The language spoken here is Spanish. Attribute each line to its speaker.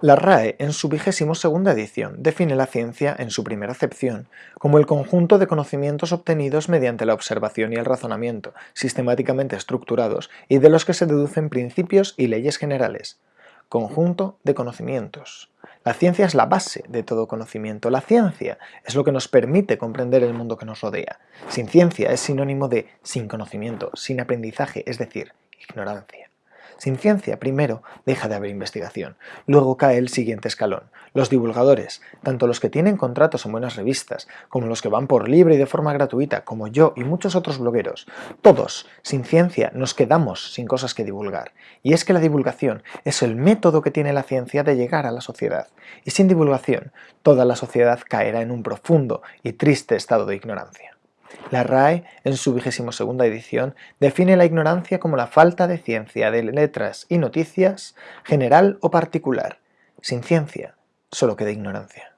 Speaker 1: La RAE, en su vigésimo segunda edición, define la ciencia, en su primera acepción, como el conjunto de conocimientos obtenidos mediante la observación y el razonamiento, sistemáticamente estructurados y de los que se deducen principios y leyes generales. Conjunto de conocimientos. La ciencia es la base de todo conocimiento. La ciencia es lo que nos permite comprender el mundo que nos rodea. Sin ciencia es sinónimo de sin conocimiento, sin aprendizaje, es decir, ignorancia. Sin ciencia, primero, deja de haber investigación. Luego cae el siguiente escalón. Los divulgadores, tanto los que tienen contratos en buenas revistas, como los que van por libre y de forma gratuita, como yo y muchos otros blogueros, todos, sin ciencia, nos quedamos sin cosas que divulgar. Y es que la divulgación es el método que tiene la ciencia de llegar a la sociedad. Y sin divulgación, toda la sociedad caerá en un profundo y triste estado de ignorancia. La RAE, en su vigésimo segunda edición, define la ignorancia como la falta de ciencia de letras y noticias, general o particular. Sin ciencia, solo queda ignorancia.